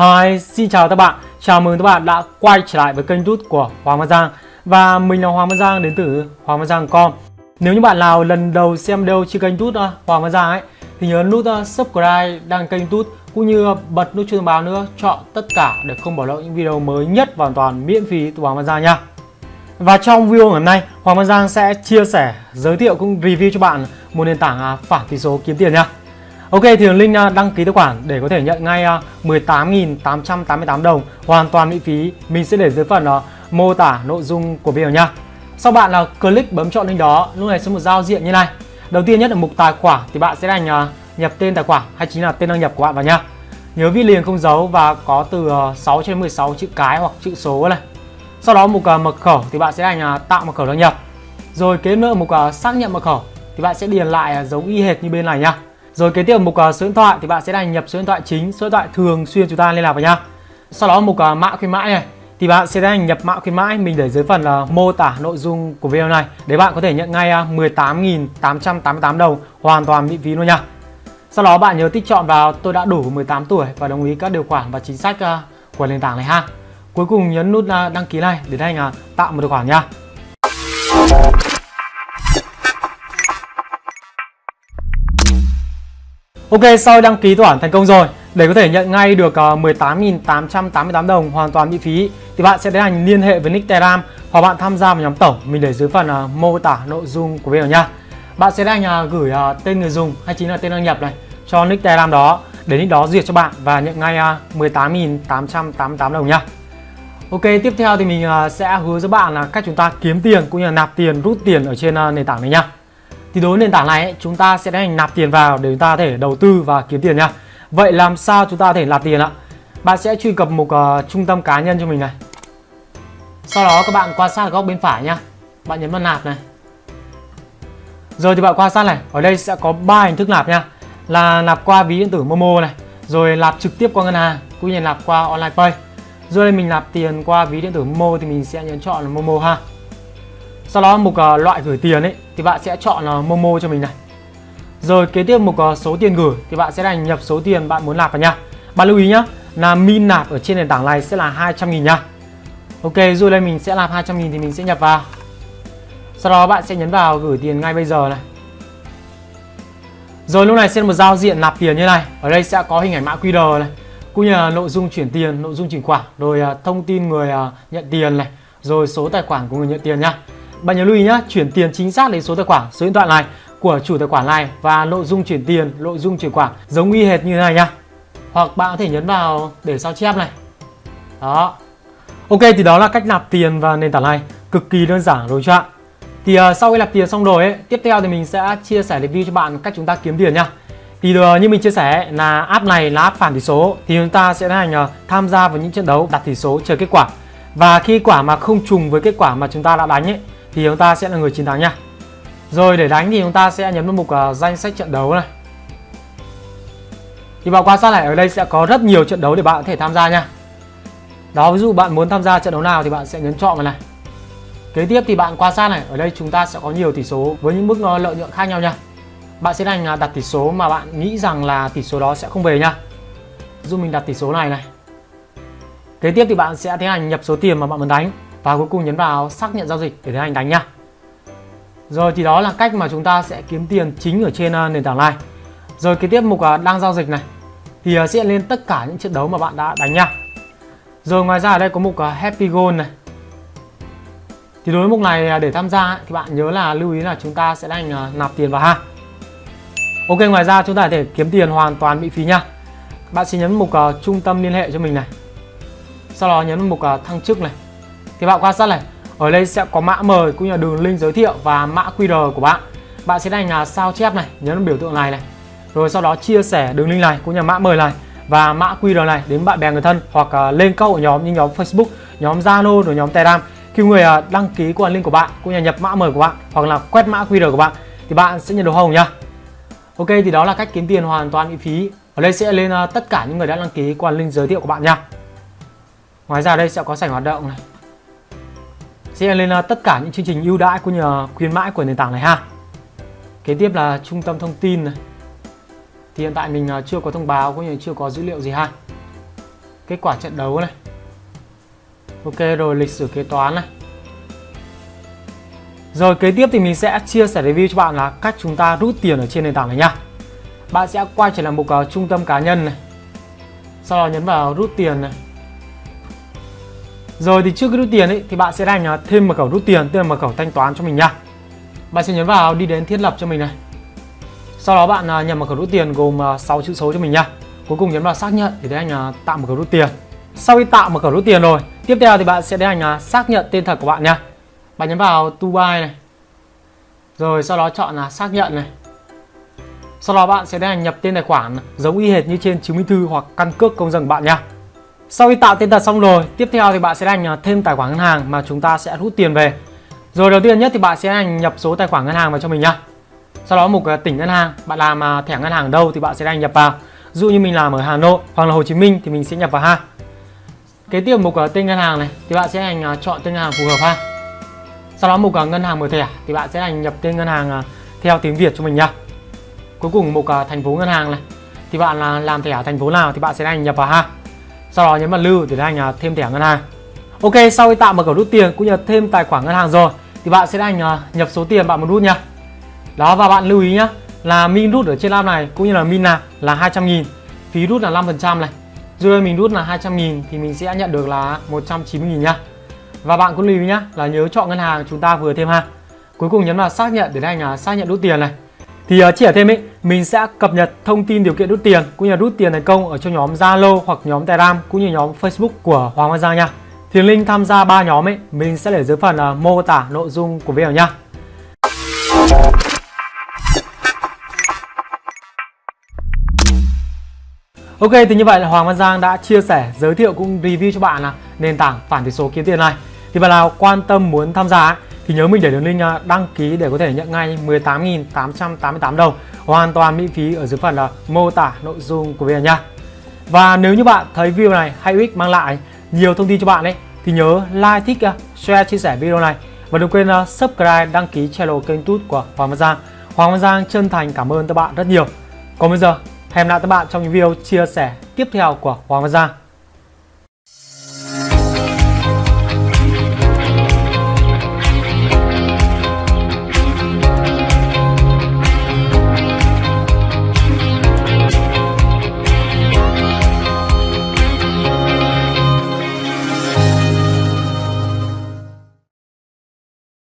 Hi, xin chào các bạn. Chào mừng các bạn đã quay trở lại với kênh YouTube của Hoàng Văn Giang và mình là Hoàng Văn Giang đến từ Hoàng Văn Giang.com. Nếu như bạn nào lần đầu xem video trên kênh YouTube uh, Hoàng Văn Giang ấy thì nhớ nút uh, subscribe đăng kênh YouTube cũng như bật nút chuông thông báo nữa, chọn tất cả để không bỏ lỡ những video mới nhất và hoàn toàn miễn phí từ Hoàng Văn Giang nha. Và trong video ngày hôm nay, Hoàng Văn Giang sẽ chia sẻ, giới thiệu cũng review cho bạn một nền tảng uh, phản tỷ số kiếm tiền nha. Ok thì đường link à, đăng ký tài khoản để có thể nhận ngay à, 18.888 đồng hoàn toàn miễn phí mình sẽ để dưới phần à, mô tả nội dung của video nha. Sau bạn là click bấm chọn link đó, lúc này sẽ một giao diện như này. Đầu tiên nhất là mục tài khoản thì bạn sẽ đánh nhập tên tài khoản hay chính là tên đăng nhập của bạn vào nha. Nhớ viết liền không dấu và có từ uh, 6 đến 16 chữ cái hoặc chữ số này. Sau đó mục mật khẩu thì bạn sẽ đánh tạo mật khẩu đăng nhập. Rồi kế nữa mục xác nhận mật khẩu thì bạn sẽ điền lại giống y hệt như bên này nha. Rồi kế tiếp mục uh, số điện thoại thì bạn sẽ đăng nhập số điện thoại chính, số điện thoại thường xuyên chúng ta liên lạc vào nha. Sau đó mục uh, mã khuyến mãi này thì bạn sẽ đăng nhập mã khuyến mãi mình để dưới phần uh, mô tả nội dung của video này để bạn có thể nhận ngay ờ, uh, 18.888 đồng hoàn toàn miễn phí luôn nha. Sau đó bạn nhớ tích chọn vào tôi đã đủ 18 tuổi và đồng ý các điều khoản và chính sách uh, của nền tảng này ha. Cuối cùng nhấn nút uh, đăng ký này để anh uh, tạo một tài khoản nha. Ok, sau đăng ký tài khoản thành công rồi để có thể nhận ngay được ờ, 18.888 đồng hoàn toàn miễn phí thì bạn sẽ tiến hành liên hệ với nick Telegram hoặc bạn tham gia vào nhóm tổng mình để dưới phần ờ, mô tả nội dung của video nha. Bạn sẽ đang ờ, gửi tên người dùng hay chính là tên đăng nhập này cho nick Telegram đó để nick đó duyệt cho bạn và nhận ngay 18.888 đồng nha. Ok, tiếp theo thì mình sẽ hướng dẫn bạn là cách chúng ta kiếm tiền cũng như là nạp tiền, rút tiền ở trên nền tảng này nha. Thì đối với nền tảng này ấy, chúng ta sẽ hành nạp tiền vào để chúng ta có thể đầu tư và kiếm tiền nha. Vậy làm sao chúng ta có thể nạp tiền ạ? Bạn sẽ truy cập mục uh, ờ, trung tâm cá nhân cho mình này. Sau đó các bạn quan sát góc bên phải nha. Bạn nhấn vào nạp này. Rồi thì bạn quan sát này, ở đây sẽ có ba hình thức nạp nha. Là nạp qua ví điện tử Momo này, rồi nạp trực tiếp qua ngân hàng, cũng như nạp qua online pay. Rồi đây mình nạp tiền qua ví điện tử Momo thì mình sẽ nhấn chọn là Momo ha. Sau đó mục uh, loại gửi tiền ấy thì bạn sẽ chọn uh, Momo cho mình này. Rồi kế tiếp mục uh, số tiền gửi thì bạn sẽ đành nhập số tiền bạn muốn nạp vào nha. Bạn lưu ý nhá, là min nạp ở trên nền tảng này sẽ là 200 000 nha. Ok, rồi đây mình sẽ nạp 200 000 thì mình sẽ nhập vào. Sau đó bạn sẽ nhấn vào gửi tiền ngay bây giờ này. Rồi lúc này sẽ một giao diện nạp tiền như này. Ở đây sẽ có hình ảnh mã QR này, cũng như là nội dung chuyển tiền, nội dung chuyển khoản, rồi thông tin người nhận tiền này, rồi số tài khoản của người nhận tiền nha. Bạn nhớ lưu ý nhé, chuyển tiền chính xác đến số tài khoản, số điện thoại này của chủ tài khoản này và nội dung chuyển tiền, nội dung chuyển khoản giống y hệt như thế này nha. Hoặc bạn có thể nhấn vào để sao chép này. Đó. Ok thì đó là cách nạp tiền vào nền tảng này, cực kỳ đơn giản rồi chưa bạn. Thì uh, sau khi nạp tiền xong rồi ấy, tiếp theo thì mình sẽ chia sẻ review cho bạn cách chúng ta kiếm tiền nha. Thì uh, như mình chia sẻ là app này là app phản tỷ số thì chúng ta sẽ hành uh, à, tham gia vào những trận đấu đặt tỷ số chờ kết quả. Và khi quả mà không trùng với kết quả mà chúng ta đã đánh ấy thì chúng ta sẽ là người chiến thắng nha. Rồi để đánh thì chúng ta sẽ nhấn vào mục uh, danh sách trận đấu này. Thì bạn quan sát này ở đây sẽ có rất nhiều trận đấu để bạn có thể tham gia nha. Đó ví dụ bạn muốn tham gia trận đấu nào thì bạn sẽ nhấn chọn vào này. Kế tiếp thì bạn quan sát này, ở đây chúng ta sẽ có nhiều tỷ số với những mức ờ, lợi nhuận khác nhau nha. Bạn sẽ đánh à, đặt tỷ số mà bạn nghĩ rằng là tỷ số đó sẽ không về nha. Ví dụ mình đặt tỷ số này này. Kế tiếp thì bạn sẽ tiến hành nhập số tiền mà bạn muốn đánh và cuối cùng nhấn vào xác nhận giao dịch để tiến hành đánh nha. Rồi thì đó là cách mà chúng ta sẽ kiếm tiền chính ở trên ờ, nền tảng này. Rồi kế tiếp mục ờ, đang giao dịch này thì ờ, sẽ lên tất cả những trận đấu mà bạn đã đánh nha. Rồi ngoài ra ở đây có mục Happy Goal này. Thì đối với mục này để tham gia thì bạn nhớ là lưu ý là chúng ta sẽ đánh nạp tiền vào ha. Ok, ngoài ra chúng ta có thể kiếm tiền hoàn toàn miễn phí nha. Bạn sẽ nhấn mục trung tâm liên hệ cho mình này. Sau đó nhấn mục thăng chức này thì bạn quan sát này, ở đây sẽ có mã mời cũng như là đường link giới thiệu và mã QR của bạn. Bạn sẽ đánh là sao chép này, nhấn vào biểu tượng này này. Rồi sau đó chia sẻ đường link này cũng như là mã mời này và mã QR này đến bạn bè người thân hoặc à, lên câu ở nhóm như nhóm Facebook, nhóm Zalo rồi nhóm Telegram. Khi người à, đăng ký qua link của bạn cũng như là nhập mã mời của bạn hoặc là quét mã QR của bạn thì bạn sẽ nhận được hồng nhá. Ok, thì đó là cách kiếm tiền hoàn toàn miễn phí. Ở đây sẽ lên à, tất cả những người đã đăng ký qua link giới thiệu của bạn nha. Ngoài ra đây sẽ có sảnh hoạt động này sẽ lên ờ, tất cả những chương trình ưu đãi của nhờ khuyến mãi của nền tảng này ha. Kế tiếp là trung tâm thông tin này. Thì hiện tại mình ờ, chưa có thông báo cũng như chưa có dữ liệu gì ha. Kết quả trận đấu này. Ok rồi lịch sử kế toán này. Rồi kế tiếp thì mình sẽ chia sẻ review cho bạn là cách chúng ta rút tiền ở trên nền tảng này nha. Bạn sẽ quay trở lại mục uh, trung tâm cá nhân này. Sau đó nhấn vào rút tiền này rồi thì trước khi rút tiền ấy, thì bạn sẽ đánh thêm mật khẩu rút tiền, tức là mật khẩu thanh toán cho mình nha. Bạn sẽ nhấn vào đi đến thiết lập cho mình này. Sau đó bạn à, nhập mật khẩu rút tiền gồm à, 6 chữ số cho mình nha. Cuối cùng nhấn vào xác nhận để tiến hành tạo mật khẩu rút tiền. Sau khi tạo mật khẩu rút tiền rồi, tiếp theo thì bạn sẽ tiến hành xác nhận tên thật của bạn nha. Bạn nhấn vào to buy này. Rồi sau đó chọn là xác nhận này. Sau đó bạn sẽ tiến hành nhập tên tài khoản, giống y hệt như trên chứng minh thư hoặc căn cước công dân của bạn nha sau khi tạo tên thật xong rồi, tiếp theo thì bạn sẽ hành à, thêm tài khoản ngân hàng mà chúng ta sẽ rút tiền về. Rồi đầu tiên nhất thì bạn sẽ hành nhập số tài khoản ngân hàng vào cho mình nhá. Sau đó mục à, tỉnh ngân hàng, bạn làm à, thẻ ngân hàng ở đâu thì bạn sẽ hành nhập vào. Dụ như mình làm ở Hà Nội hoặc là Hồ Chí Minh thì mình sẽ nhập vào ha. Kế tiếp mục tên ngân hàng này thì bạn sẽ hành chọn tên ngân hàng phù hợp ha. Sau đó mục ngân hàng mở thẻ thì bạn sẽ hành nhập tên ngân hàng theo tiếng Việt cho mình nhá. Cuối cùng mục thành phố ngân hàng này thì bạn là làm thẻ thành phố nào thì bạn sẽ hành nhập vào ha sau đó nhấn vào lưu để anh à, thêm thẻ ngân hàng. Ok sau khi tạo mật khẩu rút tiền cũng như thêm tài khoản ngân hàng rồi thì bạn sẽ anh à, nhập số tiền bạn muốn rút nhá. đó và bạn lưu ý nhá là min rút ở trên app này cũng như là min nạp là 200 nghìn phí rút là 5% này. Rồi mình rút là 200 nghìn thì mình sẽ nhận được là 190 nghìn nhá. Và bạn cũng lưu ý nhá là nhớ chọn ngân hàng chúng ta vừa thêm ha. Cuối cùng nhấn vào xác nhận để anh à, xác nhận rút tiền này. Thì uh, chỉ ở thêm ấy mình sẽ cập nhật thông tin điều kiện rút tiền cũng như rút tiền thành công ở trong nhóm Zalo hoặc nhóm Telegram cũng như nhóm Facebook của Hoàng Văn Giang nha. Thì link tham gia ba nhóm ấy mình sẽ để dưới phần uh, mô tả nội dung của video nha. Ok thì như vậy là Hoàng Văn Giang đã chia sẻ giới thiệu cũng review cho bạn là nền tảng phản tỷ số kiếm tiền này. Thì bạn nào quan tâm muốn tham gia ấy, thì nhớ mình để đường link đăng ký để có thể nhận ngay 18.888 đồng hoàn toàn miễn phí ở dưới phần là mô tả nội dung của video nha. Và nếu như bạn thấy video này hay ích mang lại nhiều thông tin cho bạn ấy thì nhớ like, thích, ờ, share, chia sẻ video này và đừng quên ờ, subscribe, đăng ký channel kênh tút của Hoàng Văn Giang. Hoàng Văn Giang chân thành cảm ơn các bạn rất nhiều. Còn bây giờ, hẹn gặp lại các bạn trong những video chia sẻ tiếp theo của Hoàng Văn Giang.